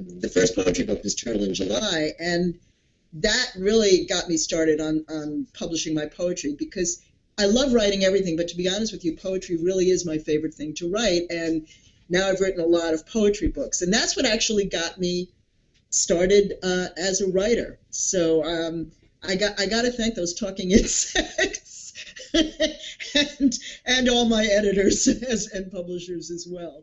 The first poetry book was Turtle in July, and that really got me started on, on publishing my poetry because I love writing everything, but to be honest with you, poetry really is my favorite thing to write. And now I've written a lot of poetry books, and that's what actually got me started uh, as a writer. So um, I got I got to thank those talking insects and and all my editors as, and publishers as well.